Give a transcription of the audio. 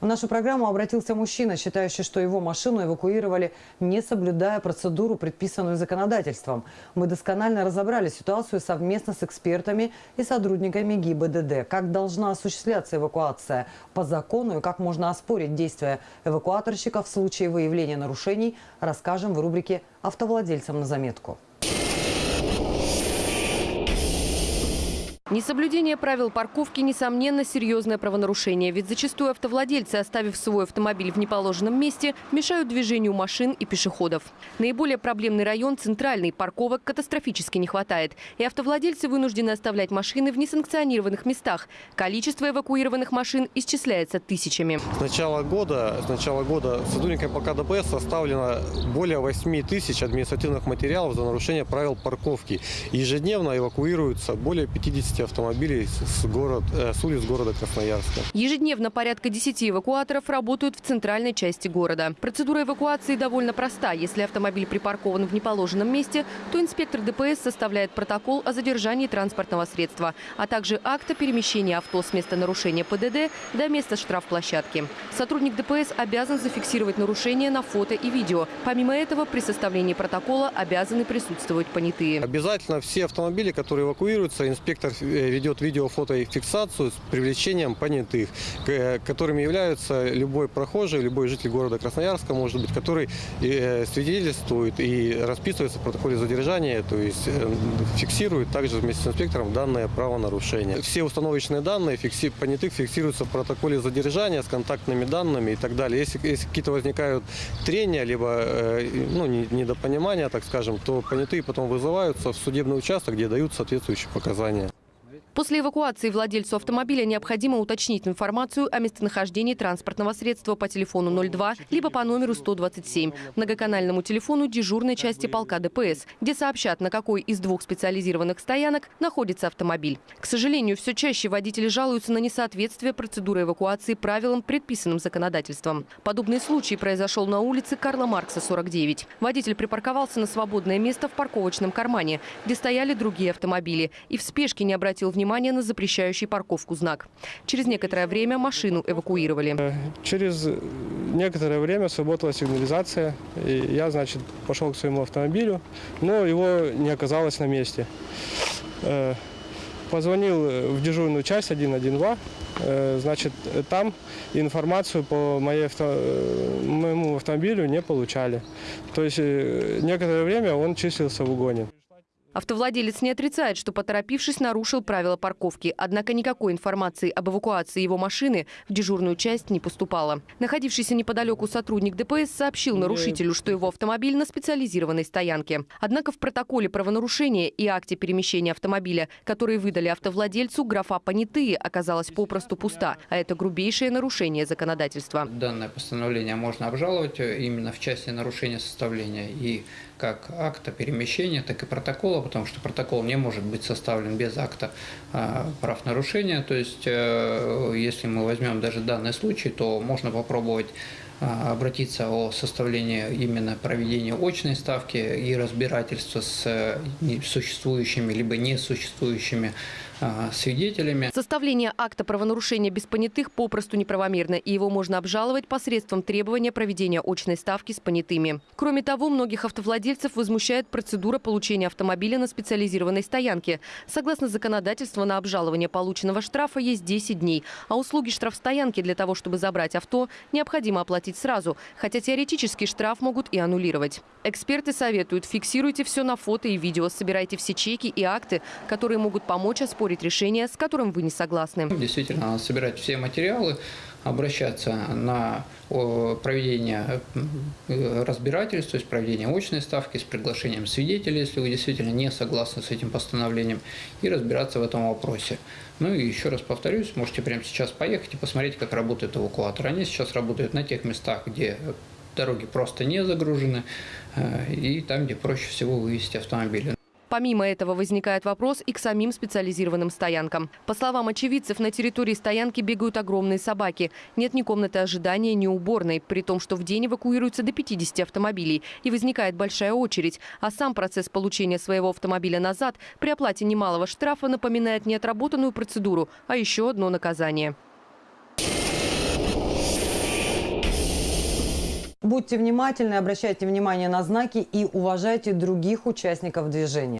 В нашу программу обратился мужчина, считающий, что его машину эвакуировали, не соблюдая процедуру, предписанную законодательством. Мы досконально разобрали ситуацию совместно с экспертами и сотрудниками ГИБДД. Как должна осуществляться эвакуация по закону и как можно оспорить действия эвакуаторщика в случае выявления нарушений, расскажем в рубрике «Автовладельцам на заметку». Несоблюдение правил парковки – несомненно серьезное правонарушение. Ведь зачастую автовладельцы, оставив свой автомобиль в неположенном месте, мешают движению машин и пешеходов. Наиболее проблемный район – центральный. Парковок катастрофически не хватает. И автовладельцы вынуждены оставлять машины в несанкционированных местах. Количество эвакуированных машин исчисляется тысячами. С начала года, с начала года сотрудниками ПК ДПС составлено более 8 тысяч административных материалов за нарушение правил парковки. Ежедневно эвакуируются более 50 автомобилей с, город, э, с улиц города Красноярска. Ежедневно порядка 10 эвакуаторов работают в центральной части города. Процедура эвакуации довольно проста. Если автомобиль припаркован в неположенном месте, то инспектор ДПС составляет протокол о задержании транспортного средства, а также акт о перемещении авто с места нарушения ПДД до места штрафплощадки. Сотрудник ДПС обязан зафиксировать нарушение на фото и видео. Помимо этого, при составлении протокола обязаны присутствовать понятые. Обязательно все автомобили, которые эвакуируются, инспектор ведет видео, фото и фиксацию с привлечением понятых, которыми являются любой прохожий, любой житель города Красноярска, может быть, который э, свидетельствует и расписывается в протоколе задержания, то есть э, фиксирует также вместе с инспектором данное правонарушение. Все установочные данные понятых фиксируются в протоколе задержания с контактными данными и так далее. Если, если какие-то возникают трения, либо ну, недопонимания, так скажем, то понятые потом вызываются в судебный участок, где дают соответствующие показания. После эвакуации владельцу автомобиля необходимо уточнить информацию о местонахождении транспортного средства по телефону 02, либо по номеру 127, многоканальному телефону дежурной части полка ДПС, где сообщат, на какой из двух специализированных стоянок находится автомобиль. К сожалению, все чаще водители жалуются на несоответствие процедуры эвакуации правилам, предписанным законодательством. Подобный случай произошел на улице Карла Маркса, 49. Водитель припарковался на свободное место в парковочном кармане, где стояли другие автомобили, и в спешке не обратил внимания внимание на запрещающий парковку знак. Через некоторое время машину эвакуировали. Э, через некоторое время сработала сигнализация. И я, значит, пошел к своему автомобилю, но его не оказалось на месте. Э, позвонил в дежурную часть 112. Э, значит, там информацию по моей авто... моему автомобилю не получали. То есть некоторое время он числился в угоне. Автовладелец не отрицает, что, поторопившись, нарушил правила парковки. Однако никакой информации об эвакуации его машины в дежурную часть не поступало. Находившийся неподалеку сотрудник ДПС сообщил нарушителю, что его автомобиль на специализированной стоянке. Однако в протоколе правонарушения и акте перемещения автомобиля, которые выдали автовладельцу, графа «понятые» оказалась попросту пуста. А это грубейшее нарушение законодательства. Данное постановление можно обжаловать именно в части нарушения составления и как акта перемещения, так и протокола, потому что протокол не может быть составлен без акта а, правонарушения. То есть, э, если мы возьмем даже данный случай, то можно попробовать обратиться о составлении именно проведения очной ставки и разбирательства с э, существующими либо несуществующими а, свидетелями. Составление акта правонарушения без понятых попросту неправомерно, и его можно обжаловать посредством требования проведения очной ставки с понятыми. Кроме того, многих автовладельцев возмущает процедура получения автомобиля на специализированной стоянке. Согласно законодательству, на обжалование полученного штрафа есть 10 дней, а услуги штрафстоянки для того, чтобы забрать авто, необходимо оплатить сразу, хотя теоретически штраф могут и аннулировать. Эксперты советуют, фиксируйте все на фото и видео, собирайте все чеки и акты, которые могут помочь оспорить решение, с которым вы не согласны. Действительно, собирать все материалы, обращаться на проведение э, разбирательств, то есть проведение очной ставки с приглашением свидетелей, если вы действительно не согласны с этим постановлением, и разбираться в этом вопросе. Ну и еще раз повторюсь, можете прямо сейчас поехать и посмотреть, как работает эвакуатор. Они сейчас работают на тех местах, где дороги просто не загружены, э, и там, где проще всего вывести автомобили. Помимо этого возникает вопрос и к самим специализированным стоянкам. По словам очевидцев, на территории стоянки бегают огромные собаки. Нет ни комнаты ожидания, ни уборной, при том, что в день эвакуируется до 50 автомобилей. И возникает большая очередь. А сам процесс получения своего автомобиля назад при оплате немалого штрафа напоминает не отработанную процедуру, а еще одно наказание. Будьте внимательны, обращайте внимание на знаки и уважайте других участников движения.